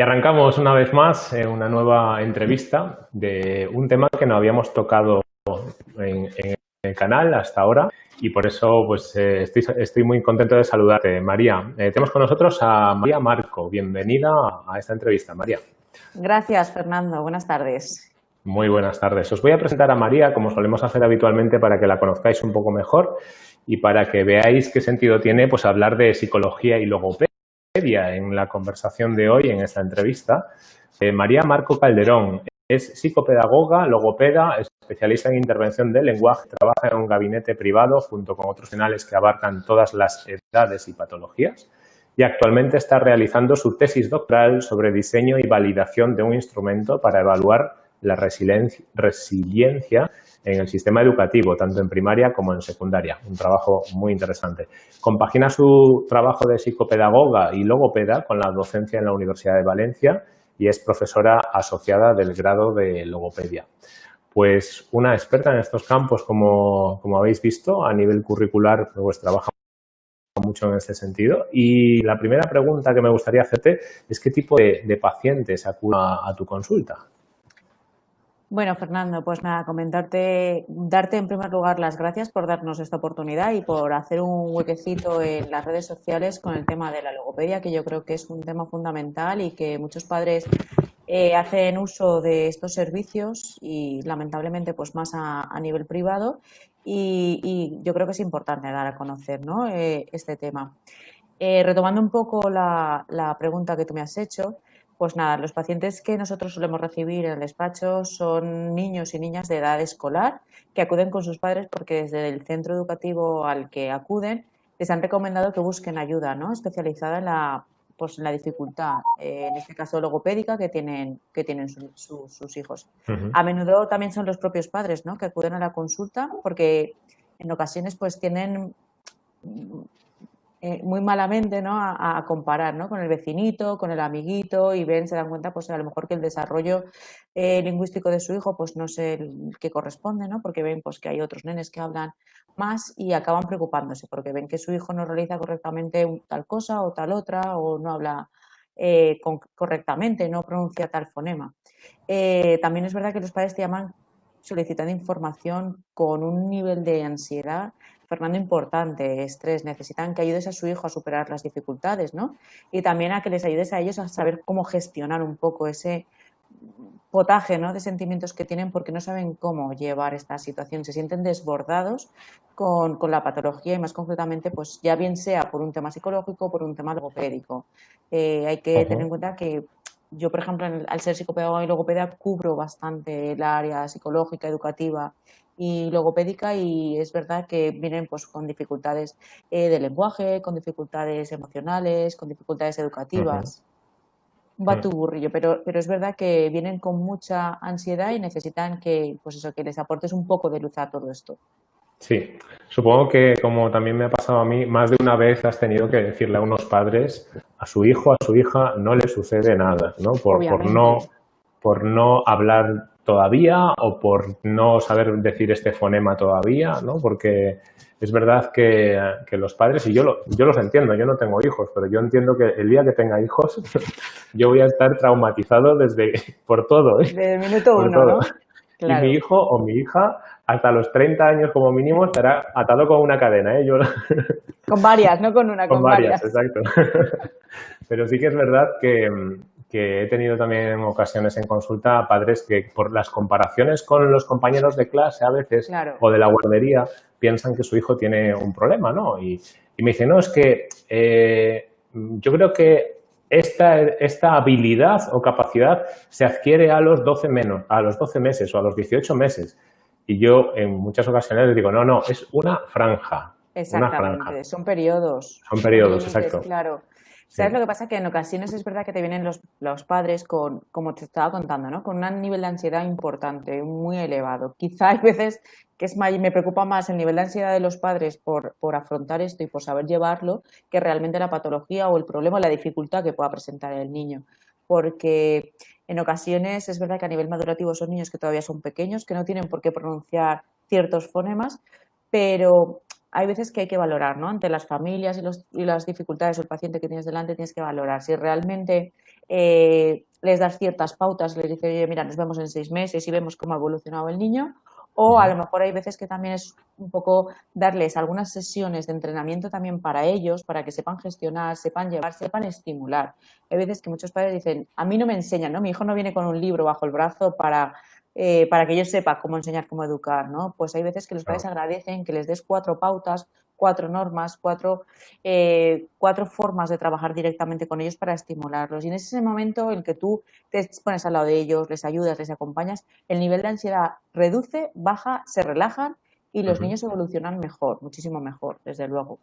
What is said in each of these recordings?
Y arrancamos una vez más en una nueva entrevista de un tema que no habíamos tocado en, el canal hasta ahora y por eso pues eh, estoy, muy contento de saludarte. María, eh, tenemos con nosotros a María Marco. Bienvenida a esta entrevista, María. Gracias, Fernando. Buenas tardes. Muy buenas tardes. Os voy a presentar a María, como solemos hacer habitualmente, para que la conozcáis un poco mejor y para que veáis qué sentido tiene pues, hablar de psicología y logopedia en la conversación de hoy, en esta entrevista. Eh, María Marco Calderón es psicopedagoga, logopeda, especialista en intervención del lenguaje, trabaja en un gabinete privado junto con otros finales que abarcan todas las edades y patologías y actualmente está realizando su tesis doctoral sobre diseño y validación de un instrumento para evaluar la resiliencia en el sistema educativo, tanto en primaria como en secundaria. Un trabajo muy interesante. Compagina su trabajo de psicopedagoga y logopeda con la docencia en la Universidad de Valencia y es profesora asociada del grado de logopedia. Pues una experta en estos campos, como, habéis visto, a nivel curricular, pues trabaja mucho en este sentido. Y la primera pregunta que me gustaría hacerte es qué tipo de, pacientes acuden a tu consulta. Bueno, Fernando, pues nada, comentarte, darte en primer lugar las gracias por darnos esta oportunidad y por hacer un huequecito en las redes sociales con el tema de la logopedia, que yo creo que es un tema fundamental y que muchos padres eh, hacen uso de estos servicios y lamentablemente pues más a, nivel privado y, yo creo que es importante dar a conocer ¿no? Eh, este tema. Eh, retomando un poco la, la pregunta que tú me has hecho, pues nada, los pacientes que nosotros solemos recibir en el despacho son niños y niñas de edad escolar que acuden con sus padres porque desde el centro educativo al que acuden les han recomendado que busquen ayuda ¿no? especializada en la, pues, en la dificultad, eh, en este caso logopédica, que tienen, que tienen sus hijos. A menudo también son los propios padres ¿no? que acuden a la consulta porque en ocasiones pues tienen eh, muy malamente ¿no? a, comparar ¿no? con el vecinito, con el amiguito y ven, se dan cuenta pues a lo mejor que el desarrollo eh, lingüístico de su hijo pues no es el que corresponde, ¿no? porque ven pues que hay otros nenes que hablan más y acaban preocupándose porque ven que su hijo no realiza correctamente tal cosa o tal otra o no habla eh, correctamente, no pronuncia tal fonema. también es verdad que los padres te llaman solicitando información con un nivel de ansiedad Fernando, importante, estrés, necesitan que ayudes a su hijo a superar las dificultades, ¿no? Y también a que les ayudes a ellos a saber cómo gestionar un poco ese potaje ¿no? de sentimientos que tienen porque no saben cómo llevar esta situación, se sienten desbordados con, la patología y más concretamente, pues ya bien sea por un tema psicológico o por un tema logopédico. Eh, hay que tener en cuenta que yo, por ejemplo, al ser psicopedagoga y logopeda, cubro bastante el área psicológica, educativa y logopédica y es verdad que vienen pues con dificultades eh, de lenguaje, con dificultades emocionales, con dificultades educativas. Va tu burrillo, pero, pero es verdad que vienen con mucha ansiedad y necesitan que, pues eso, que les aportes un poco de luz a todo esto. Sí, supongo que como también me ha pasado a mí, más de una vez has tenido que decirle a unos padres, a su hijo, a su hija, no le sucede nada, ¿no? Por, por no, por no hablar todavía o por no saber decir este fonema todavía, ¿no? Porque es verdad que, los padres, y yo, yo los entiendo, yo no tengo hijos, pero yo entiendo que el día que tenga hijos yo voy a estar traumatizado desde por todo. ¿eh? Desde el minuto uno, Y mi hijo o mi hija hasta los 30 años como mínimo estará atado con una cadena. ¿eh? Yo... Con varias, no con una, con, varias. Exacto. Pero sí que es verdad que, que he tenido también ocasiones en consulta a padres que por las comparaciones con los compañeros de clase a veces o de la guardería piensan que su hijo tiene un problema, ¿no? Y, me dicen, no, es que eh, yo creo que esta, esta habilidad o capacidad se adquiere a los 12 menos, a los 12 meses o a los 18 meses. Y yo en muchas ocasiones les digo, no, no, es una franja. Exactamente, son periodos. Son periodos, exacto. Claro. ¿Sabes lo que pasa? Que en ocasiones es verdad que te vienen los, los, padres con, como te estaba contando, ¿no? Con un nivel de ansiedad importante, muy elevado. Quizá hay veces que es me preocupa más el nivel de ansiedad de los padres por, por afrontar esto y por saber llevarlo que realmente la patología o el problema o la dificultad que pueda presentar el niño. Porque en ocasiones es verdad que a nivel madurativo son niños que todavía son pequeños, que no tienen por qué pronunciar ciertos fonemas, pero hay veces que hay que valorar, ¿no? Ante las familias y, las dificultades o el paciente que tienes delante, tienes que valorar si realmente eh, les das ciertas pautas, les dices, oye, mira, nos vemos en seis meses y vemos cómo ha evolucionado el niño, o a lo mejor hay veces que también es un poco darles algunas sesiones de entrenamiento también para ellos, para que sepan gestionar, sepan llevar, sepan estimular. Hay veces que muchos padres dicen, a mí no me enseñan, ¿no? Mi hijo no viene con un libro bajo el brazo para, eh, para que yo sepa cómo enseñar, cómo educar, ¿no? Pues hay veces que los padres agradecen que les des cuatro pautas, cuatro normas, cuatro, eh, cuatro formas de trabajar directamente con ellos para estimularlos. Y en ese momento en que tú te pones al lado de ellos, les ayudas, les acompañas, el nivel de ansiedad reduce, baja, se relajan y los niños evolucionan mejor, muchísimo mejor, desde luego.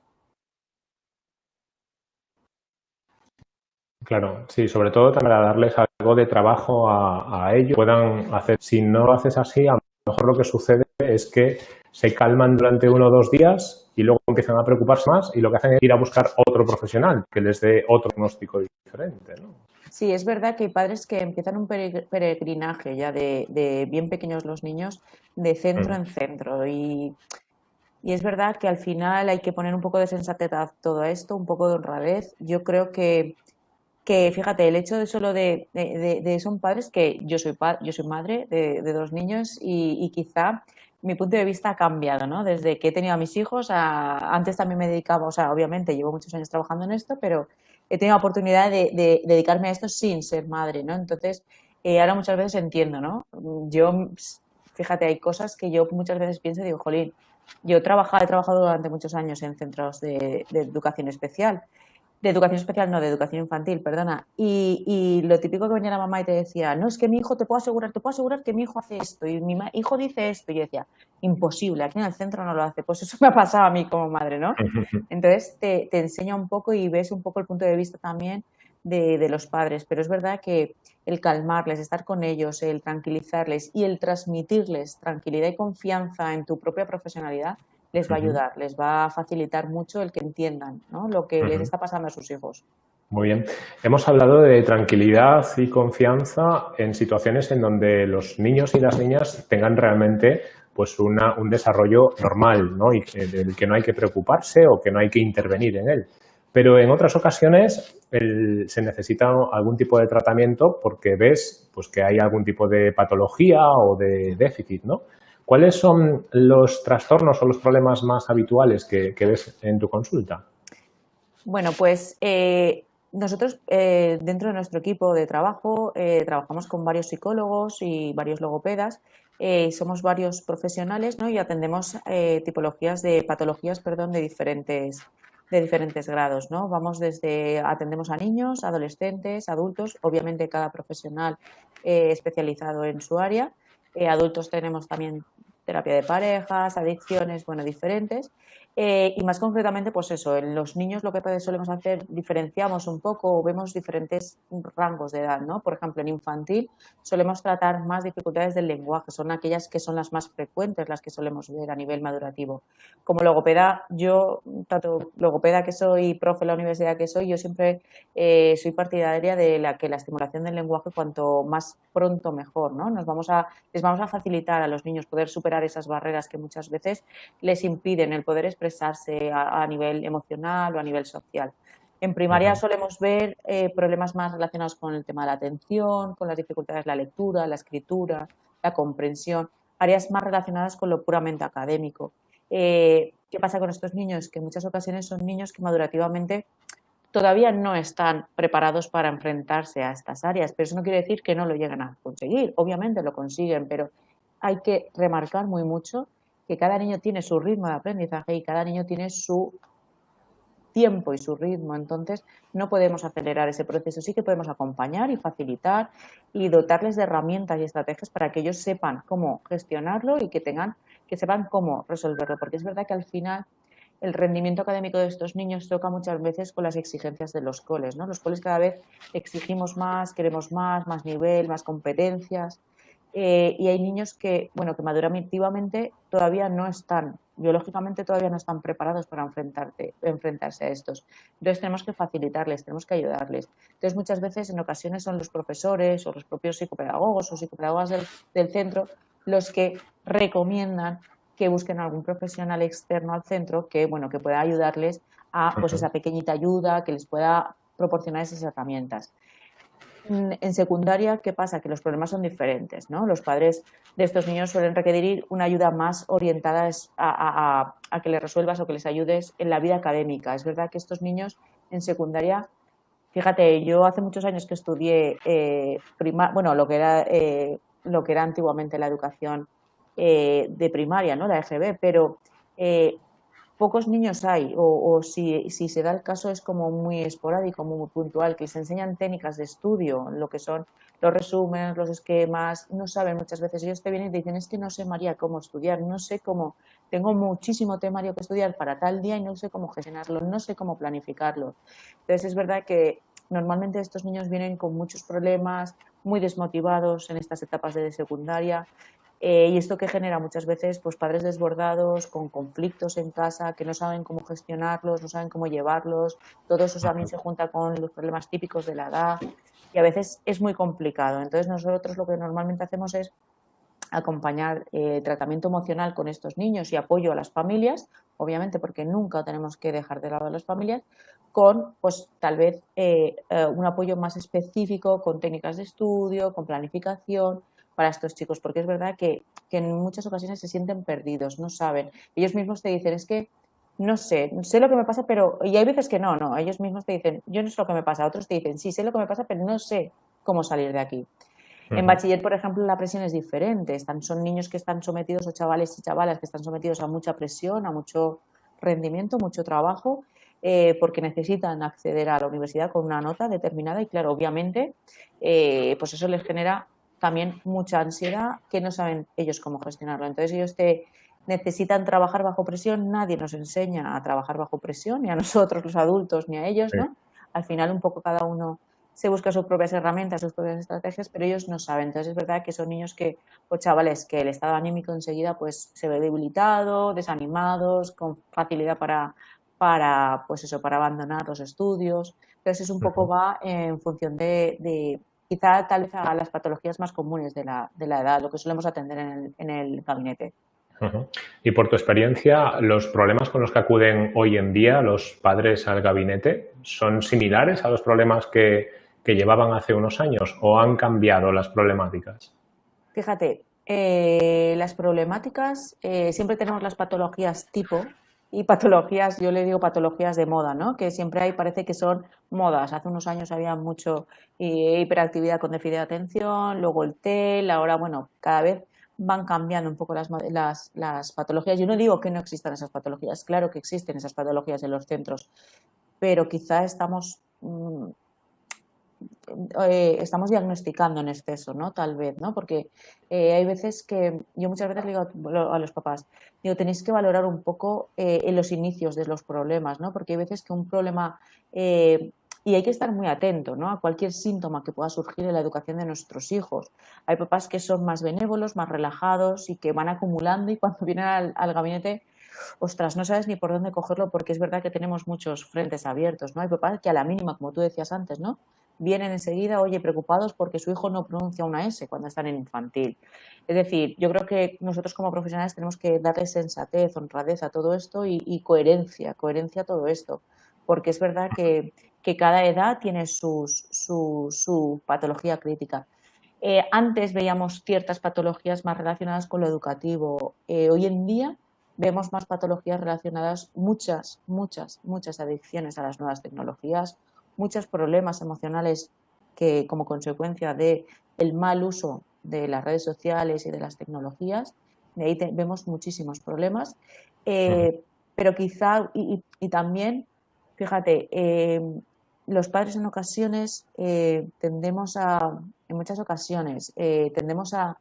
Claro, sí, sobre todo para darles de trabajo a, a ellos, puedan hacer. Si no lo haces así, a lo mejor lo que sucede es que se calman durante uno o dos días y luego empiezan a preocuparse más y lo que hacen es ir a buscar otro profesional que les dé otro diagnóstico diferente. ¿no? Sí, es verdad que hay padres que empiezan un peregrinaje ya de, bien pequeños los niños, de centro mm. en centro. Y, es verdad que al final hay que poner un poco de sensatez a todo esto, un poco de honradez. Yo creo que, que fíjate, el hecho de solo de, de, son padres que yo soy, yo soy madre de, dos niños y, quizá mi punto de vista ha cambiado, ¿no? Desde que he tenido a mis hijos, antes también me dedicaba, o sea, obviamente llevo muchos años trabajando en esto, pero he tenido la oportunidad de, dedicarme a esto sin ser madre, ¿no? Entonces, eh, ahora muchas veces entiendo, ¿no? Yo, fíjate, hay cosas que yo muchas veces pienso y digo, jolín, yo he trabajado, he trabajado durante muchos años en centros de educación especial de educación especial, no, de educación infantil, perdona. Y, y, lo típico que venía la mamá y te decía, no, es que mi hijo, te puedo asegurar, te puedo asegurar que mi hijo hace esto y mi hijo dice esto. Y yo decía, imposible, aquí en el centro no lo hace. Pues eso me ha pasado a mí como madre, ¿no? Entonces te, te enseña un poco y ves un poco el punto de vista también de, de, los padres. Pero es verdad que el calmarles, estar con ellos, el tranquilizarles y el transmitirles tranquilidad y confianza en tu propia profesionalidad les va a ayudar, les va a facilitar mucho el que entiendan lo que les está pasando a sus hijos. Muy bien. Hemos hablado de tranquilidad y confianza en situaciones en donde los niños y las niñas tengan realmente pues una, un desarrollo normal ¿no? y que, del que no hay que preocuparse o que no hay que intervenir en él. Pero en otras ocasiones se necesita algún tipo de tratamiento porque ves pues, que hay algún tipo de patología o de déficit. ¿no? ¿Cuáles son los trastornos o los problemas más habituales que, ves en tu consulta? Bueno, pues eh, nosotros eh, dentro de nuestro equipo de trabajo eh, trabajamos con varios psicólogos y varios logopedas. somos varios profesionales ¿no? y atendemos tipologías de patologías perdón, de diferentes de diferentes grados, ¿no? Vamos desde atendemos a niños, adolescentes, adultos, obviamente cada profesional especializado en su área. adultos tenemos también terapia de parejas, adicciones, bueno, diferentes. Eh, y más concretamente, pues eso, en los niños lo que solemos hacer, diferenciamos un poco, vemos diferentes rangos de edad, ¿no? Por ejemplo, en infantil solemos tratar más dificultades del lenguaje, son aquellas que son las más frecuentes, las que solemos ver a nivel madurativo. Como logopeda, yo, tanto logopeda que soy, profe en la universidad que soy, yo siempre eh, soy partidaria de la que la estimulación del lenguaje cuanto más pronto mejor, ¿no? Nos vamos a, les vamos a facilitar a los niños poder superar esas barreras que muchas veces les impiden el poder expresar expresarse a, nivel emocional o a nivel social. En primaria solemos ver eh, problemas más relacionados con el tema de la atención, con las dificultades de la lectura, la escritura, la comprensión, áreas más relacionadas con lo puramente académico. Eh, ¿Qué pasa con estos niños? Que en muchas ocasiones son niños que madurativamente todavía no están preparados para enfrentarse a estas áreas, pero eso no quiere decir que no lo lleguen a conseguir. Obviamente lo consiguen, pero hay que remarcar muy mucho que cada niño tiene su ritmo de aprendizaje y cada niño tiene su tiempo y su ritmo. Entonces, no podemos acelerar ese proceso. Sí que podemos acompañar y facilitar y dotarles de herramientas y estrategias para que ellos sepan cómo gestionarlo y que tengan, que sepan cómo resolverlo. Porque es verdad que al final el rendimiento académico de estos niños toca muchas veces con las exigencias de los coles. ¿no? Los coles cada vez exigimos más, queremos más, más nivel, más competencias. Eh, y hay niños que, bueno, que madurativamente todavía no están, biológicamente todavía no están preparados para enfrentarse a estos. Entonces tenemos que facilitarles, tenemos que ayudarles. Entonces muchas veces, en ocasiones, son los profesores o los propios psicopedagogos o psicopedagogas del, centro los que recomiendan que busquen algún profesional externo al centro que, bueno, que pueda ayudarles a pues, esa pequeñita ayuda, que les pueda proporcionar esas herramientas. En secundaria, ¿qué pasa? Que los problemas son diferentes, ¿no? Los padres de estos niños suelen requerir una ayuda más orientada a, que les resuelvas o que les ayudes en la vida académica. Es verdad que estos niños en secundaria, fíjate, yo hace muchos años que estudié eh, bueno, lo que era eh, lo que era antiguamente la educación eh, de primaria, ¿no? La EGB, pero pocos niños hay, o, si, se da el caso es como muy esporádico, muy puntual, que les enseñan técnicas de estudio, lo que son los resúmenes, los esquemas, no saben muchas veces, ellos te vienen y dicen, es que no sé, María, cómo estudiar, no sé cómo, tengo muchísimo temario que estudiar para tal día y no sé cómo gestionarlo, no sé cómo planificarlo. Entonces es verdad que normalmente estos niños vienen con muchos problemas, muy desmotivados en estas etapas de secundaria eh, y esto que genera muchas veces pues, padres desbordados, con conflictos en casa, que no saben cómo gestionarlos, no saben cómo llevarlos. Todo eso también se junta con los problemas típicos de la edad y a veces es muy complicado. Entonces nosotros lo que normalmente hacemos es acompañar eh, tratamiento emocional con estos niños y apoyo a las familias, obviamente porque nunca tenemos que dejar de lado a las familias, con pues tal vez eh, un apoyo más específico con técnicas de estudio, con planificación, para estos chicos, porque es verdad que, en muchas ocasiones se sienten perdidos, no saben. Ellos mismos te dicen, es que no sé, sé lo que me pasa, pero... Y hay veces que no, no, ellos mismos te dicen, yo no sé lo que me pasa, otros te dicen, sí, sé lo que me pasa, pero no sé cómo salir de aquí. En bachiller, por ejemplo, la presión es diferente. Están, son niños que están sometidos, o chavales y chavalas que están sometidos a mucha presión, a mucho rendimiento, mucho trabajo, eh, porque necesitan acceder a la universidad con una nota determinada y, claro, obviamente, eh, pues eso les genera también mucha ansiedad que no saben ellos cómo gestionarlo. Entonces ellos te necesitan trabajar bajo presión, nadie nos enseña a trabajar bajo presión, ni a nosotros los adultos, ni a ellos, ¿no? Al final un poco cada uno se busca sus propias herramientas, sus propias estrategias, pero ellos no saben. Entonces es verdad que son niños que, o chavales, que el estado anímico enseguida pues se ve debilitado, desanimados, con facilidad para, para pues eso, para abandonar los estudios. Entonces es un poco va en función de quizá tal vez a las patologías más comunes de la, de la edad, lo que solemos atender en el, en el gabinete. Y por tu experiencia, ¿los problemas con los que acuden hoy en día los padres al gabinete son similares a los problemas que, que llevaban hace unos años o han cambiado las problemáticas? Fíjate, eh, las problemáticas, eh, siempre tenemos las patologías tipo, y patologías, yo le digo patologías de moda, ¿no? Que siempre hay, parece que son modas. Hace unos años había mucho eh, hiperactividad con déficit de atención, luego el TEL, ahora, bueno, cada vez van cambiando un poco las, las, las patologías. Yo no digo que no existan esas patologías, claro que existen esas patologías en los centros, pero quizá estamos mm, eh, estamos diagnosticando en exceso, ¿no? Tal vez, ¿no? Porque eh, hay veces que, yo muchas veces le digo a los papás, digo, tenéis que valorar un poco eh, en los inicios de los problemas, ¿no? Porque hay veces que un problema, y hay que estar muy atento, ¿no? A cualquier síntoma que pueda surgir en la educación de nuestros hijos. Hay papás que son más benévolos, más relajados y que van acumulando y cuando vienen al, al gabinete ostras, no sabes ni por dónde cogerlo porque es verdad que tenemos muchos frentes abiertos, ¿no? Hay papás que a la mínima, como tú decías antes, ¿no? Vienen enseguida, oye, preocupados porque su hijo no pronuncia una S cuando están en infantil. Es decir, yo creo que nosotros como profesionales tenemos que darle sensatez, honradez a todo esto y, coherencia, coherencia a todo esto, porque es verdad que, cada edad tiene su, patología crítica. Eh, antes veíamos ciertas patologías más relacionadas con lo educativo. Eh, hoy en día vemos más patologías relacionadas, muchas, muchas, muchas adicciones a las nuevas tecnologías, muchos problemas emocionales que como consecuencia de el mal uso de las redes sociales y de las tecnologías, de ahí vemos muchísimos problemas, eh, pero quizá, y, también, fíjate, eh, los padres en ocasiones eh, tendemos a, en muchas ocasiones, tendemos a,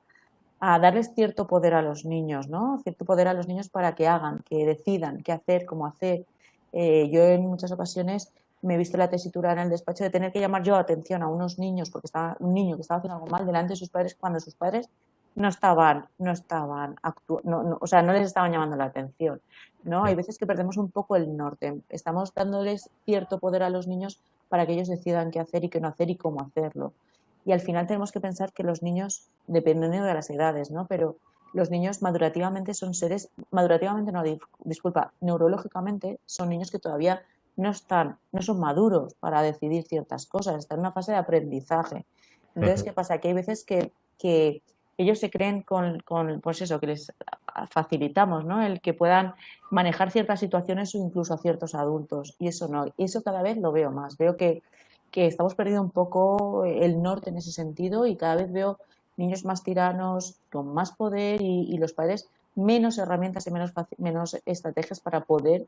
a, darles cierto poder a los niños, ¿no? Cierto poder a los niños para que hagan, que decidan qué hacer, cómo hacer. yo en muchas ocasiones me he visto la tesitura en el despacho de tener que llamar yo atención a unos niños, porque estaba un niño que estaba haciendo algo mal delante de sus padres cuando sus padres no estaban, no estaban actuando, o sea, no les estaban llamando la atención. ¿no? Hay veces que perdemos un poco el norte. Estamos dándoles cierto poder a los niños para que ellos decidan qué hacer y qué no hacer y cómo hacerlo. Y al final tenemos que pensar que los niños, dependiendo de las edades, ¿no? Pero los niños madurativamente son seres, madurativamente no, disculpa, neurológicamente son niños que todavía no están, no son maduros para decidir ciertas cosas, están en una fase de aprendizaje. Entonces, ¿qué pasa? Que hay veces que, que ellos se creen con, con, pues eso, que les facilitamos, ¿no? El que puedan manejar ciertas situaciones o incluso a ciertos adultos. Y eso no, eso cada vez lo veo más. Veo que, que estamos perdiendo un poco el norte en ese sentido y cada vez veo niños más tiranos, con más poder y, los padres menos herramientas y menos, menos estrategias para poder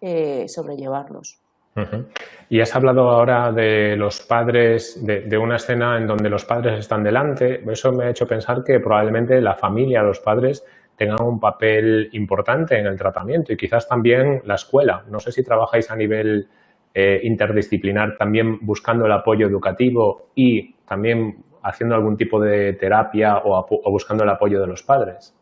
eh, sobrellevarlos. Y has hablado ahora de los padres, de, una escena en donde los padres están delante. Eso me ha hecho pensar que probablemente la familia, los padres, tengan un papel importante en el tratamiento y quizás también la escuela. No sé si trabajáis a nivel eh, interdisciplinar también buscando el apoyo educativo y también haciendo algún tipo de terapia o buscando el apoyo de los padres.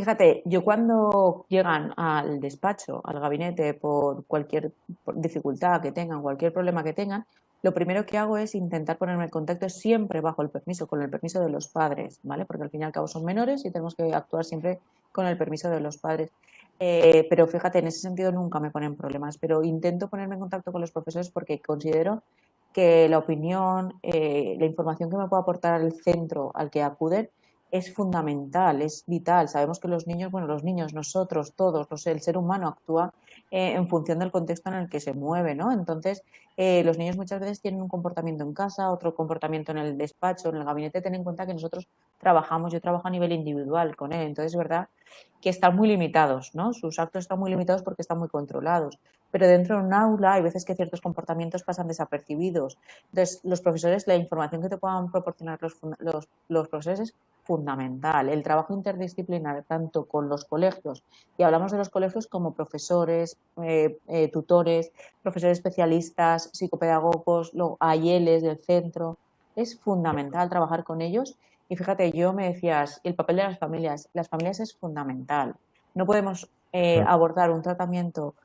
Fíjate, yo cuando llegan al despacho, al gabinete, por cualquier dificultad que tengan, cualquier problema que tengan, lo primero que hago es intentar ponerme en contacto siempre bajo el permiso, con el permiso de los padres, ¿vale? Porque al fin y al cabo son menores y tenemos que actuar siempre con el permiso de los padres. Eh, pero fíjate, en ese sentido nunca me ponen problemas, pero intento ponerme en contacto con los profesores porque considero que la opinión, eh, la información que me puede aportar el centro al que acuden es fundamental, es vital. Sabemos que los niños, bueno, los niños, nosotros, todos, el ser humano actúa eh, en función del contexto en el que se mueve, ¿no? Entonces, eh, los niños muchas veces tienen un comportamiento en casa, otro comportamiento en el despacho, en el gabinete. Ten en cuenta que nosotros trabajamos, yo trabajo a nivel individual con él, entonces es verdad que están muy limitados, ¿no? Sus actos están muy limitados porque están muy controlados. Pero dentro de un aula hay veces que ciertos comportamientos pasan desapercibidos. Entonces, los profesores, la información que te puedan proporcionar los, los, los profesores es fundamental. El trabajo interdisciplinar, tanto con los colegios, y hablamos de los colegios como profesores, eh, eh, tutores, profesores especialistas, psicopedagogos, AILs del centro, es fundamental trabajar con ellos. Y fíjate, yo me decías, el papel de las familias, las familias es fundamental. No podemos eh, abordar un tratamiento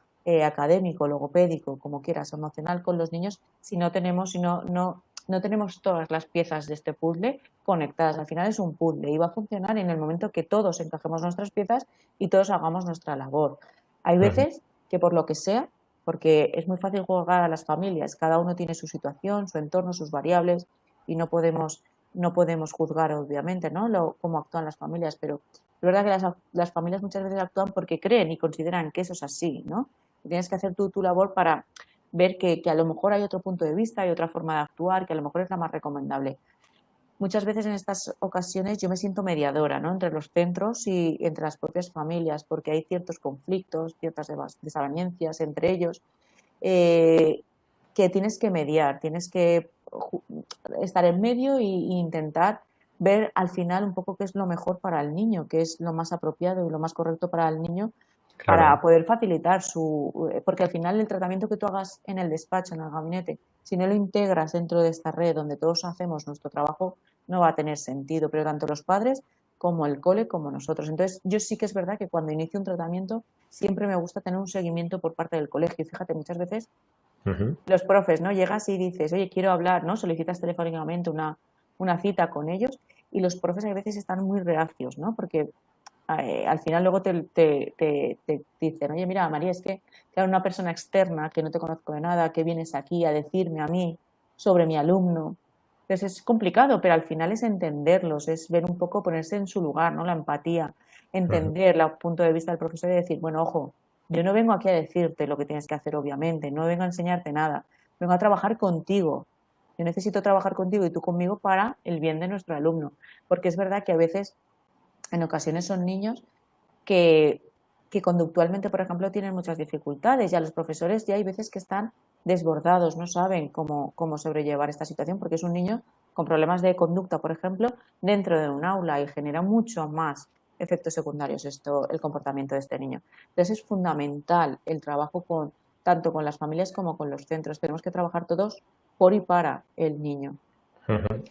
académico, logopédico, como quieras, emocional con los niños si no tenemos, si no, no no tenemos todas las piezas de este puzzle conectadas. Al final es un puzzle y va a funcionar en el momento que todos encajemos nuestras piezas y todos hagamos nuestra labor. Hay veces que por lo que sea, porque es muy fácil jugar a las familias, cada uno tiene su situación, su entorno, sus variables y no podemos, no podemos juzgar obviamente ¿no? Lo, cómo actúan las familias, pero es verdad que las, las, familias muchas veces actúan porque creen y consideran que eso es así, ¿no? Tienes que hacer tú tu labor para ver que, a lo mejor hay otro punto de vista, hay otra forma de actuar, que a lo mejor es la más recomendable. Muchas veces en estas ocasiones yo me siento mediadora ¿no? entre los centros y entre las propias familias, porque hay ciertos conflictos, ciertas desavenencias entre ellos, eh, que tienes que mediar, tienes que estar en medio e intentar ver al final un poco qué es lo mejor para el niño, qué es lo más apropiado y lo más correcto para el niño para poder facilitar su... Eh, porque al final el tratamiento que tú hagas en el despacho, en el gabinete, si no lo integras dentro de esta red donde todos hacemos nuestro trabajo, no va a tener sentido, pero tanto los padres como el cole como nosotros. Entonces, yo sí que es verdad que cuando inicio un tratamiento siempre me gusta tener un seguimiento por parte del colegio. Fíjate, muchas veces los profes, ¿no? Llegas y dices, oye, quiero hablar, ¿no? Solicitas telefónicamente una, una cita con ellos y los profes a veces están muy reacios, ¿no? Porque eh, al final luego te, te, dicen, oye, mira, María, es que claro, una persona externa que no te conozco de nada, que vienes aquí a decirme a mí sobre mi alumno. Entonces es complicado, pero al final es entenderlos, es ver un poco, ponerse en su lugar, ¿no? La empatía, entender el punto de vista del profesor y decir, bueno, ojo, yo no vengo aquí a decirte lo que tienes que hacer, obviamente, no vengo a enseñarte nada, vengo a trabajar contigo. Yo necesito trabajar contigo y tú conmigo para el bien de nuestro alumno, porque es verdad que a veces en ocasiones son niños que, conductualmente, por ejemplo, tienen muchas dificultades y a los profesores ya hay veces que están desbordados, no saben cómo, cómo sobrellevar esta situación porque es un niño con problemas de conducta, por ejemplo, dentro de un aula y genera mucho más efectos secundarios esto, el comportamiento de este niño. Entonces es fundamental el trabajo con, tanto con las familias como con los centros. Tenemos que trabajar todos por y para el niño.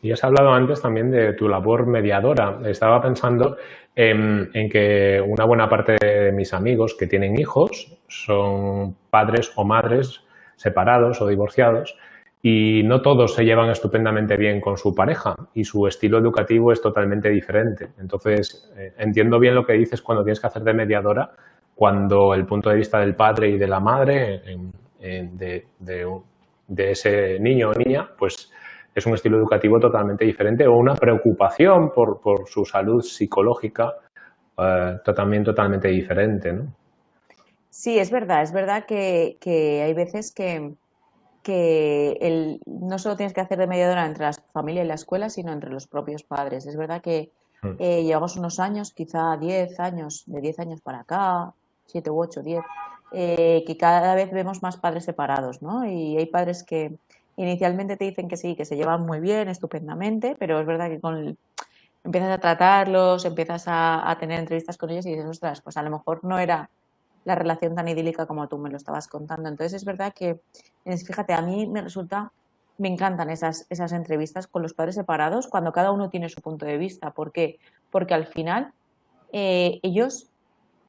Y has hablado antes también de tu labor mediadora. Estaba pensando en, que una buena parte de mis amigos que tienen hijos son padres o madres separados o divorciados y no todos se llevan estupendamente bien con su pareja y su estilo educativo es totalmente diferente. Entonces, eh, entiendo bien lo que dices cuando tienes que hacer de mediadora, cuando el punto de vista del padre y de la madre de, de, ese niño o niña, pues es un estilo educativo totalmente diferente o una preocupación por, por su salud psicológica eh, también totalmente diferente, ¿no? Sí, es verdad, es verdad que, que hay veces que, que el, no solo tienes que hacer de mediadora entre la familia y la escuela, sino entre los propios padres. Es verdad que mm. eh, llevamos unos años, quizá 10 años, de 10 años para acá, 7 u 8, 10, eh, que cada vez vemos más padres separados, ¿no? Y hay padres que inicialmente te dicen que sí, que se llevan muy bien, estupendamente, pero es verdad que con empiezas a tratarlos, empiezas a, a tener entrevistas con ellos y dices, ostras, pues a lo mejor no era la relación tan idílica como tú me lo estabas contando. Entonces es verdad que, fíjate, a mí me resulta, me encantan esas, esas entrevistas con los padres separados cuando cada uno tiene su punto de vista. ¿Por qué? Porque al final eh, ellos,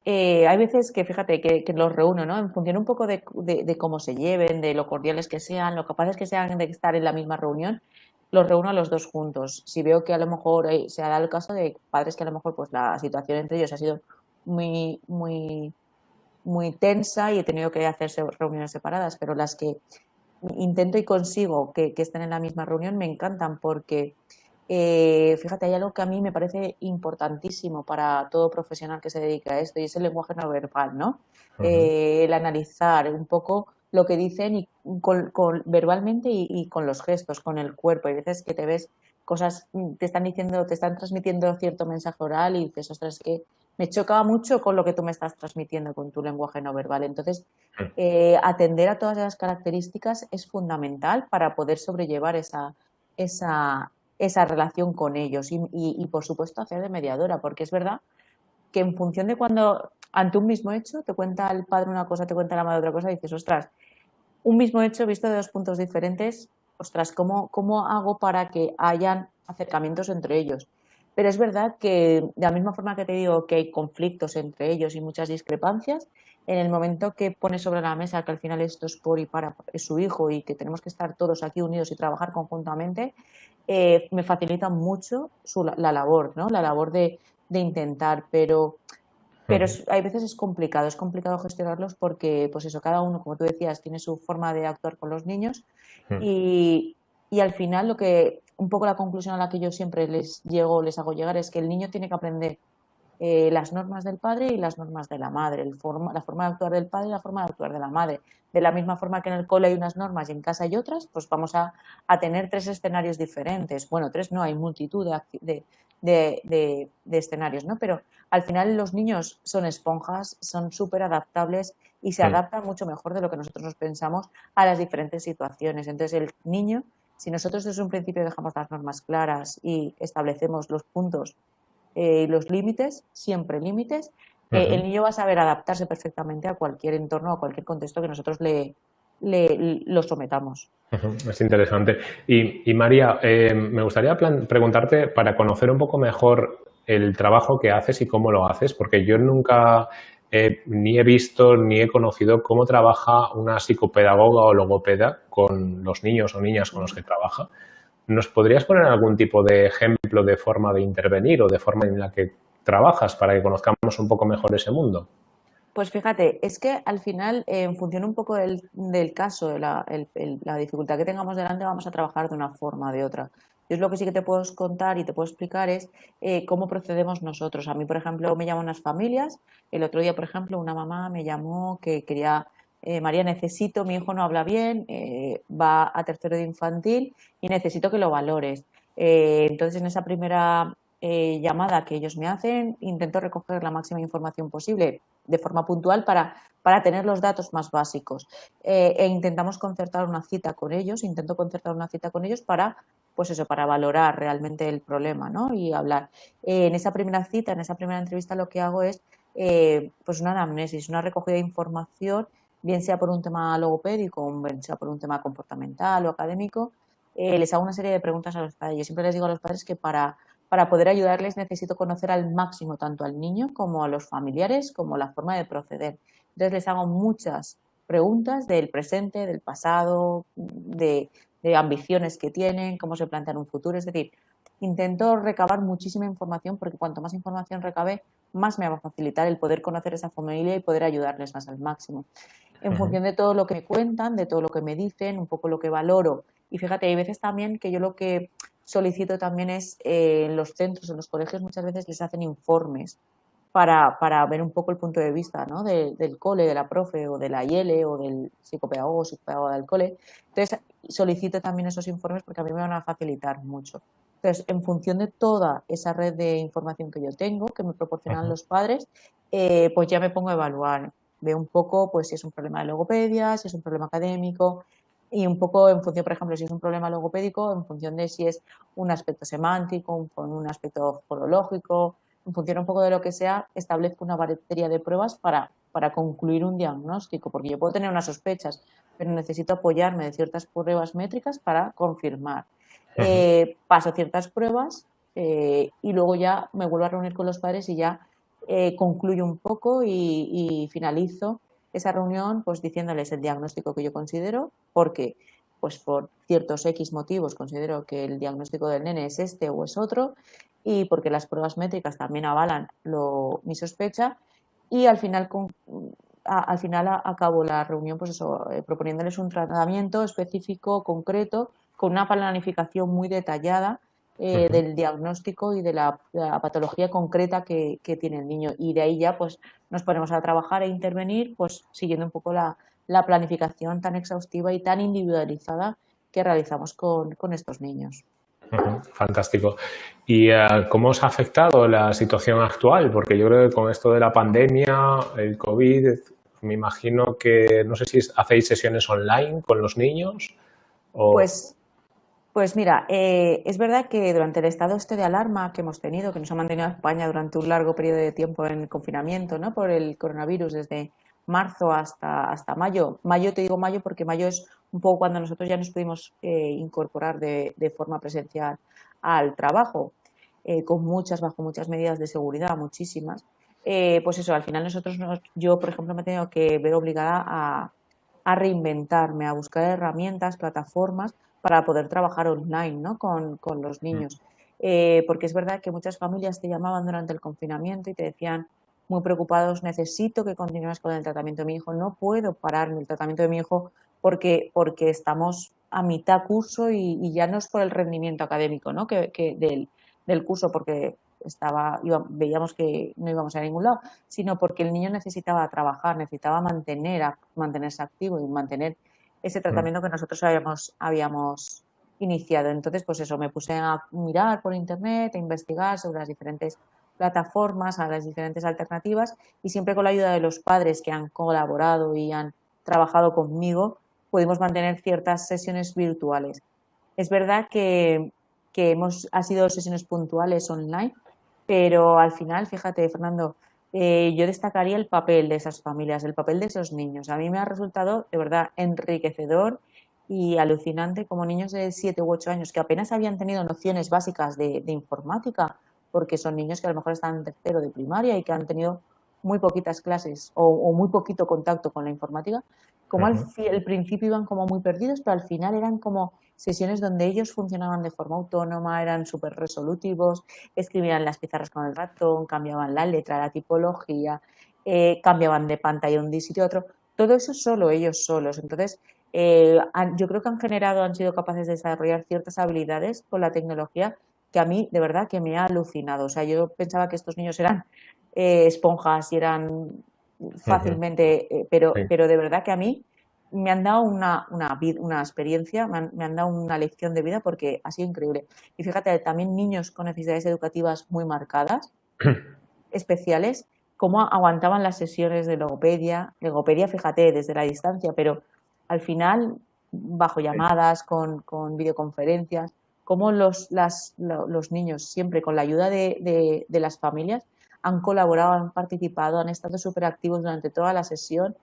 eh, hay veces que, fíjate, que, los reúno, ¿no? En función un poco de, de, cómo se lleven, de lo cordiales que sean, lo capaces que sean de estar en la misma reunión, los reúno a los dos juntos. Si veo que a lo mejor eh, se ha el caso de padres que a lo mejor pues la situación entre ellos ha sido muy, muy muy tensa y he tenido que hacerse reuniones separadas, pero las que intento y consigo que, estén en la misma reunión me encantan porque, eh, fíjate, hay algo que a mí me parece importantísimo para todo profesional que se dedica a esto y es el lenguaje no verbal, ¿no? Eh, el analizar un poco lo que dicen y con, verbalmente y, con los gestos, con el cuerpo. Hay veces que te ves cosas, te están diciendo, te están transmitiendo cierto mensaje oral y dices, ostras, que me chocaba mucho con lo que tú me estás transmitiendo con tu lenguaje no verbal. Entonces, mm. eh, atender a todas esas características es fundamental para poder sobrellevar esa, esa, esa relación con ellos y, por supuesto, hacer de mediadora, porque es verdad que en función de cuando, ante un mismo hecho, te cuenta el padre una cosa, te cuenta la madre otra cosa, dices, ostras, un mismo hecho visto de dos puntos diferentes, ostras, ¿cómo, cómo hago para que hayan acercamientos entre ellos? Pero es verdad que de la misma forma que te digo que hay conflictos entre ellos y muchas discrepancias, en el momento que pones sobre la mesa que al final esto es por y para su hijo y que tenemos que estar todos aquí unidos y trabajar conjuntamente, eh, me facilita mucho la, labor, ¿no? La labor de, intentar, pero pero hay veces es complicado, es complicado gestionarlos porque, pues eso, cada uno, como tú decías, tiene su forma de actuar con los niños y, y, al final lo que un poco la conclusión a la que yo siempre les llego, les hago llegar es que el niño tiene que aprender eh, las normas del padre y las normas de la madre, el forma, la forma de actuar del padre y la forma de actuar de la madre. De la misma forma que en el cole hay unas normas y en casa hay otras, pues vamos a, tener tres escenarios diferentes. Bueno, tres no, hay multitud de, de, escenarios, ¿no? Pero al final los niños son esponjas, son súper adaptables y se adaptan mucho mejor de lo que nosotros nos pensamos a las diferentes situaciones. Entonces el niño si nosotros desde un principio dejamos las normas claras y establecemos los puntos eh, y los límites, siempre límites, eh, el niño va a saber adaptarse perfectamente a cualquier entorno, a cualquier contexto que nosotros le, le lo sometamos. Es interesante. Y, María, eh, me gustaría preguntarte para conocer un poco mejor el trabajo que haces y cómo lo haces, porque yo nunca ni he visto ni he conocido cómo trabaja una psicopedagoga o logopeda con los niños o niñas con los que trabaja. ¿Nos podrías poner algún tipo de ejemplo de forma de intervenir o de forma en la que trabajas para que conozcamos un poco mejor ese mundo? Pues fíjate, es que al final, en función un poco del, caso, de la, dificultad que tengamos delante, vamos a trabajar de una forma o de otra. Yo lo que sí que te puedo contar y te puedo explicar es eh, cómo procedemos nosotros. A mí, por ejemplo, me llaman unas familias. El otro día, por ejemplo, una mamá me llamó que quería, eh, María, necesito, mi hijo no habla bien, eh, va a tercero de infantil y necesito que lo valores. entonces, en esa primera llamada que ellos me hacen, intento recoger la máxima información posible de forma puntual para, para tener los datos más básicos. e intentamos concertar una cita con ellos, intento concertar una cita con ellos para pues eso, para valorar realmente el problema ¿no? y hablar. en esa primera cita, en esa primera entrevista, lo que hago es eh, pues una anamnesis, una recogida de información, bien sea por un tema logopédico, bien sea por un tema comportamental o académico. Eh, les hago una serie de preguntas a los padres. Yo siempre les digo a los padres que para, para poder ayudarles necesito conocer al máximo tanto al niño como a los familiares, como la forma de proceder. Entonces les hago muchas preguntas del presente, del pasado, de, de ambiciones que tienen, cómo se plantean un futuro. Es decir, intento recabar muchísima información porque cuanto más información recabe, más me va a facilitar el poder conocer esa familia y poder ayudarles más al máximo. En función de todo lo que me cuentan, de todo lo que me dicen, un poco lo que valoro. Y fíjate, hay veces también que yo lo que solicito también es eh, en los centros, en los colegios, muchas veces les hacen informes para, para ver un poco el punto de vista ¿no? del cole, de la profe o de la IELE o del psicopedagogo o psicopedagogo del cole. Entonces, solicito también esos informes porque a mí me van a facilitar mucho. Entonces, en función de toda esa red de información que yo tengo, que me proporcionan los padres, eh, pues ya me pongo a evaluar. Veo un poco pues, si es un problema de logopedia, si es un problema académico y un poco en función, por ejemplo, si es un problema logopédico, en función de si es un aspecto semántico, con un aspecto fonológico, en función un poco de lo que sea, establezco una batería de pruebas para, para concluir un diagnóstico, porque yo puedo tener unas sospechas, pero necesito apoyarme de ciertas pruebas métricas para confirmar. Eh, paso ciertas pruebas eh, y luego ya me vuelvo a reunir con los padres y ya eh, concluyo un poco y, finalizo esa reunión pues diciéndoles el diagnóstico que yo considero, porque pues por ciertos X motivos considero que el diagnóstico del nene es este o es otro y porque las pruebas métricas también avalan lo, mi sospecha y al final al final acabo la reunión pues eso, proponiéndoles un tratamiento específico, concreto, con una planificación muy detallada eh, del diagnóstico y de la, patología concreta que, tiene el niño. Y de ahí ya pues nos ponemos a trabajar e intervenir pues siguiendo un poco la, planificación tan exhaustiva y tan individualizada que realizamos con, estos niños. Fantástico. ¿Y eh, cómo os ha afectado la situación actual? Porque yo creo que con esto de la pandemia, el COVID, me imagino que, no sé si hacéis sesiones online con los niños. O... Pues pues mira, eh, es verdad que durante el estado este de alarma que hemos tenido, que nos ha mantenido España durante un largo periodo de tiempo en confinamiento ¿no? por el coronavirus, desde marzo hasta, hasta mayo. Mayo, te digo mayo porque mayo es un poco cuando nosotros ya nos pudimos eh, incorporar de, forma presencial al trabajo, eh, con muchas, bajo muchas medidas de seguridad, muchísimas. pues eso, al final nosotros, yo por ejemplo me he tenido que ver obligada a, a reinventarme, a buscar herramientas, plataformas para poder trabajar online ¿no? con, con los niños. Eh, porque es verdad que muchas familias te llamaban durante el confinamiento y te decían muy preocupados, necesito que continúes con el tratamiento de mi hijo, no puedo parar el tratamiento de mi hijo porque, porque estamos a mitad curso y, ya no es por el rendimiento académico ¿no? que, que del, del, curso, porque estaba, veíamos que no íbamos a ningún lado, sino porque el niño necesitaba trabajar, necesitaba mantener, mantenerse activo y mantener ese mm. tratamiento que nosotros habíamos, habíamos iniciado. Entonces, pues eso, me puse a mirar por internet, a investigar sobre las diferentes plataformas, a las diferentes alternativas y siempre con la ayuda de los padres que han colaborado y han trabajado conmigo, pudimos mantener ciertas sesiones virtuales. Es verdad que, que hemos, ha sido sesiones puntuales online, pero al final, fíjate, Fernando, eh, yo destacaría el papel de esas familias, el papel de esos niños. A mí me ha resultado de verdad enriquecedor y alucinante como niños de 7 u 8 años que apenas habían tenido nociones básicas de, informática, porque son niños que a lo mejor están en tercero de primaria y que han tenido muy poquitas clases o, muy poquito contacto con la informática, como al, al, principio iban como muy perdidos, pero al final eran como sesiones donde ellos funcionaban de forma autónoma, eran súper resolutivos, escribían las pizarras con el ratón, cambiaban la letra, la tipología, eh, cambiaban de pantalla un sitio a otro, todo eso solo ellos solos. Entonces, eh, yo creo que han generado, han sido capaces de desarrollar ciertas habilidades con la tecnología que a mí de verdad que me ha alucinado. O sea, yo pensaba que estos niños eran eh, esponjas y eran fácilmente, pero, pero de verdad que a mí me han dado una, una, una experiencia, me han, dado una lección de vida porque ha sido increíble. Y fíjate, también niños con necesidades educativas muy marcadas, especiales, cómo aguantaban las sesiones de logopedia. Logopedia, fíjate, desde la distancia, pero al final, bajo llamadas, con, con videoconferencias, cómo los, las, los niños, siempre con la ayuda de, de, de las familias, han colaborado, han participado, han estado súper activos durante toda la sesión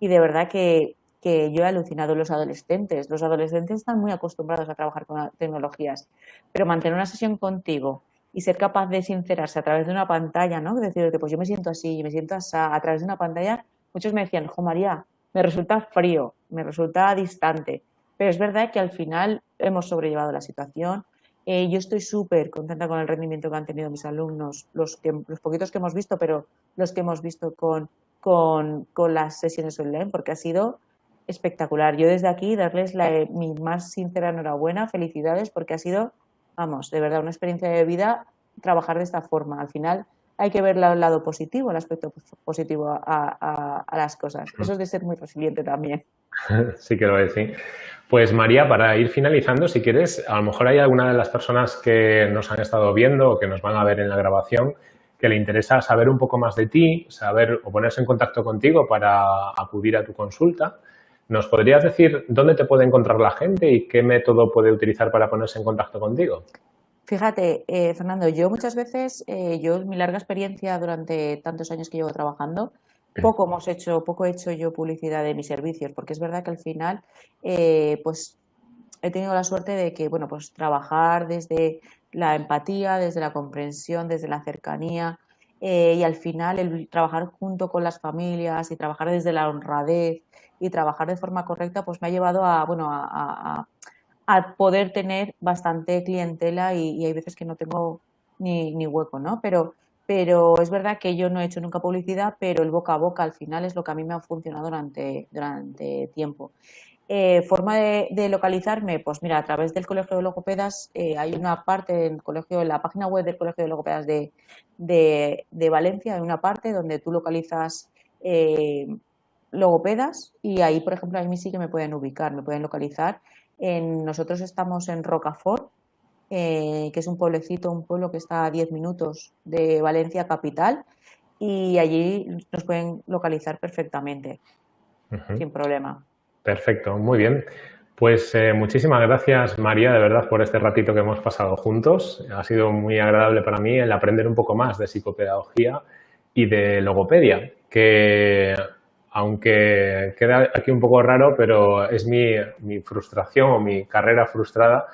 y de verdad que que yo he alucinado los adolescentes. Los adolescentes están muy acostumbrados a trabajar con tecnologías, pero mantener una sesión contigo y ser capaz de sincerarse a través de una pantalla, ¿no? Decirte, pues yo me siento así, me siento así, a través de una pantalla, muchos me decían, jo María, me resulta frío, me resulta distante, pero es verdad que al final hemos sobrellevado la situación, Eh, yo estoy súper contenta con el rendimiento que han tenido mis alumnos, los, que, los poquitos que hemos visto, pero los que hemos visto con, con, con las sesiones online, porque ha sido espectacular. Yo desde aquí darles la, mi más sincera enhorabuena, felicidades, porque ha sido, vamos, de verdad, una experiencia de vida trabajar de esta forma. Al final hay que ver el lado positivo, el aspecto positivo a, las cosas. Eso es de ser muy resiliente también. Sí que lo es, sí. Pues María, para ir finalizando, si quieres, a lo mejor hay alguna de las personas que nos han estado viendo o que nos van a ver en la grabación que le interesa saber un poco más de ti, saber o ponerse en contacto contigo para acudir a tu consulta. ¿Nos podrías decir dónde te puede encontrar la gente y qué método puede utilizar para ponerse en contacto contigo? Fíjate, eh, Fernando, yo muchas veces, eh, yo mi larga experiencia durante tantos años que llevo trabajando, poco hemos hecho, poco he hecho yo publicidad de mis servicios, porque es verdad que al final, eh, pues he tenido la suerte de que, bueno, pues trabajar desde la empatía, desde la comprensión, desde la cercanía, y al final el trabajar junto con las familias y trabajar desde la honradez y trabajar de forma correcta, pues me ha llevado a, bueno, a poder tener bastante clientela y, hay veces que no tengo ni, ni, hueco, ¿no? Pero, pero es verdad que yo no he hecho nunca publicidad, pero el boca a boca al final es lo que a mí me ha funcionado durante, durante tiempo. Eh, forma de, localizarme, pues mira, a través del Colegio de Logopedas eh, hay una parte del colegio, en la página web del Colegio de Logopedas de, de, Valencia, hay una parte donde tú localizas eh, logopedas y ahí, por ejemplo, a mí sí que me pueden ubicar, me pueden localizar nosotros estamos en Rocafort, eh, que es un pueblecito, un pueblo que está a 10 minutos de Valencia capital y allí nos pueden localizar perfectamente, sin problema. Perfecto, muy bien. Pues eh, muchísimas gracias María, de verdad, por este ratito que hemos pasado juntos. Ha sido muy agradable para mí el aprender un poco más de psicopedagogía y de logopedia, que aunque queda aquí un poco raro, pero es mi, frustración o mi carrera frustrada,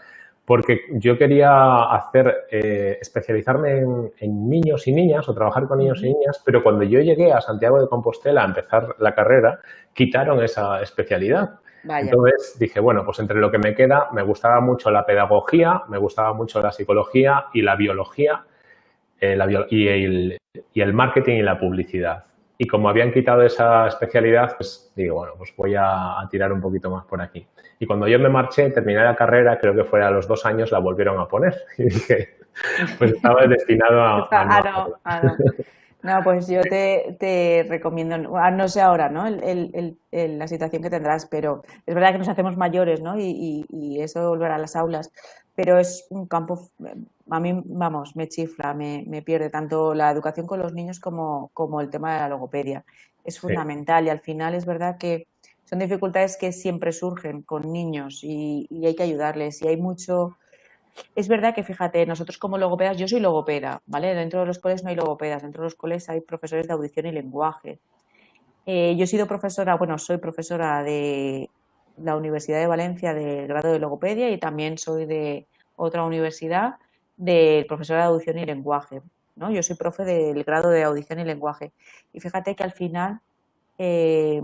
porque yo quería hacer, eh, especializarme en, niños y niñas o trabajar con niños y niñas, pero cuando yo llegué a Santiago de Compostela a empezar la carrera, quitaron esa especialidad. Entonces dije, bueno, pues entre lo que me queda, me gustaba mucho la pedagogía, me gustaba mucho la psicología y la biología eh, y, y el marketing y la publicidad. Y como habían quitado esa especialidad, pues digo, bueno, pues voy a, tirar un poquito más por aquí. Y cuando yo me marché, terminé la carrera, creo que fuera a los dos años, la volvieron a poner. Y dije, pues estaba destinado a... Ah, no, ah, no. no, pues yo te, recomiendo, no sé ahora, ¿no? la situación que tendrás, pero es verdad que nos hacemos mayores, ¿no? Y, y, eso de volver a las aulas, pero es un campo a mí, vamos, me chifla, me, pierde tanto la educación con los niños como, como el tema de la logopedia. Es fundamental y al final es verdad que son dificultades que siempre surgen con niños y, hay que ayudarles y hay mucho... Es verdad que, fíjate, nosotros como logopedas, yo soy logopeda, ¿vale? Dentro de los coles no hay logopedas, dentro de los coles hay profesores de audición y lenguaje. Eh, yo he sido profesora, bueno, soy profesora de la Universidad de Valencia del grado de logopedia y también soy de otra universidad del profesor de audición y lenguaje. ¿no? Yo soy profe del grado de audición y lenguaje. Y fíjate que al final eh,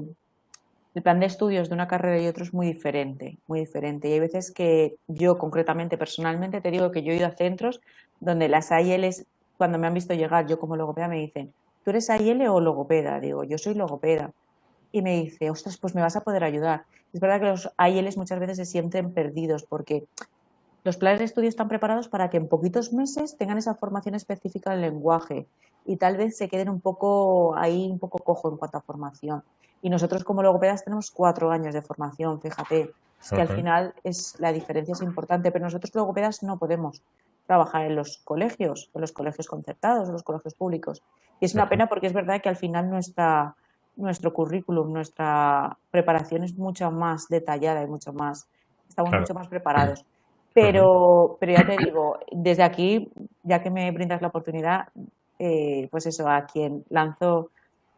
el plan de estudios de una carrera y otro es muy diferente, muy diferente. Y hay veces que yo concretamente, personalmente, te digo que yo he ido a centros donde las AILs, cuando me han visto llegar, yo como logopeda me dicen, ¿tú eres AIL o logopeda? Digo, yo soy logopeda. Y me dice, ostras, pues me vas a poder ayudar. Es verdad que los AILs muchas veces se sienten perdidos porque los planes de estudio están preparados para que en poquitos meses tengan esa formación específica del lenguaje y tal vez se queden un poco ahí, un poco cojo en cuanto a formación. Y nosotros como logopedas tenemos cuatro años de formación, fíjate. Es que al final es, la diferencia es importante, pero nosotros logopedas no podemos trabajar en los colegios, en los colegios concertados, en los colegios públicos. Y es una pena porque es verdad que al final nuestra, nuestro currículum, nuestra preparación es mucho más detallada y mucho más, estamos mucho más preparados. Pero, pero ya te digo, desde aquí, ya que me brindas la oportunidad, eh, pues eso, a quien lanzo,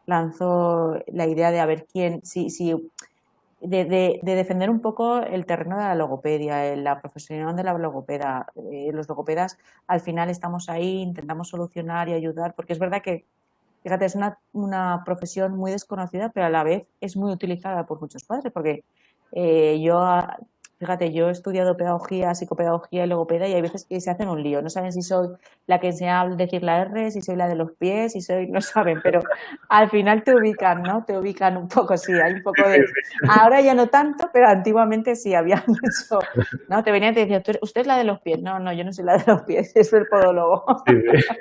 lanzo la idea de a ver quién, si, si de, de, defender un poco el terreno de la logopedia, la profesión de la logopeda. Eh, los logopedas al final estamos ahí, intentamos solucionar y ayudar, porque es verdad que, fíjate, es una, una profesión muy desconocida, pero a la vez es muy utilizada por muchos padres, porque eh, yo fíjate, yo he estudiado pedagogía, psicopedagogía y logopeda y hay veces que se hacen un lío. No saben si soy la que enseña a decir la R, si soy la de los pies, si soy, no saben, pero al final te ubican, ¿no? Te ubican un poco, sí, hay un poco de... Ahora ya no tanto, pero antiguamente sí había mucho, ¿no? Te venían y te decían, ¿usted es la de los pies? No, no, yo no soy la de los pies, es el podólogo. Sí, sí.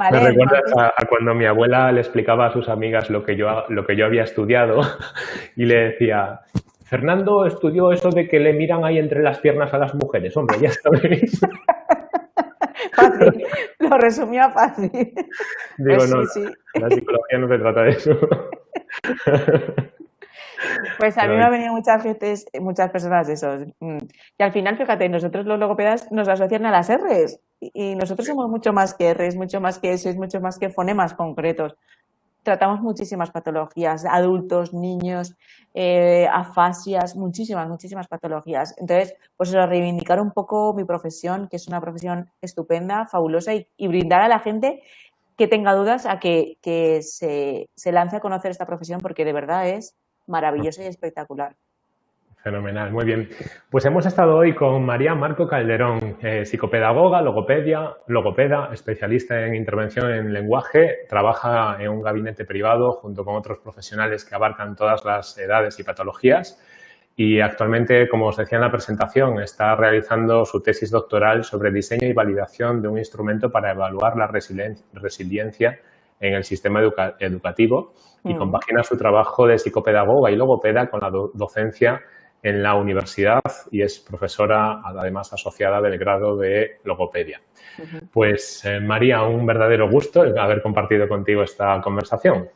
Me recuerdas a, cuando mi abuela le explicaba a sus amigas lo que yo, lo que yo había estudiado y le decía, Fernando estudió eso de que le miran ahí entre las piernas a las mujeres. Hombre, ya sabéis. fácil, lo resumía fácil. Digo, pues no, sí, la psicología no se trata de eso. Pues a mí me han venido muchas veces, muchas personas de esos. Mm, y al final, fíjate, nosotros los logopedas nos asocian a las R's. Y nosotros somos mucho más que R's, mucho más que S, mucho más que fonemas concretos. Tratamos muchísimas patologías, adultos, niños, eh, afasias, muchísimas, muchísimas patologías. Entonces, pues reivindicar un poco mi profesión, que es una profesión estupenda, fabulosa, y, brindar a la gente que tenga dudas a que, que se, se lance a conocer esta profesión, porque de verdad es maravilloso y espectacular. Fenomenal, muy bien. Pues hemos estado hoy con María Marco Calderón, eh, psicopedagoga, logopedia, logopeda, especialista en intervención en lenguaje, trabaja en un gabinete privado junto con otros profesionales que abarcan todas las edades y patologías y actualmente, como os decía en la presentación, está realizando su tesis doctoral sobre diseño y validación de un instrumento para evaluar la resiliencia en el sistema educativo y mm. compagina su trabajo de psicopedagoga y logopeda con la docencia en la universidad y es profesora, además asociada del grado de logopedia. Pues eh, María, un verdadero gusto haber compartido contigo esta conversación.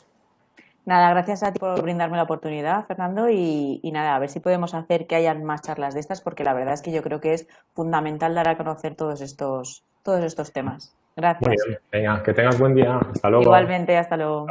Nada, gracias a ti por brindarme la oportunidad, Fernando, y, nada, a ver si podemos hacer que hayan más charlas de estas, porque la verdad es que yo creo que es fundamental dar a conocer todos estos, todos estos temas. Gracias. Muy bien. Venga, que tengas buen día. Hasta luego. Igualmente, hasta luego.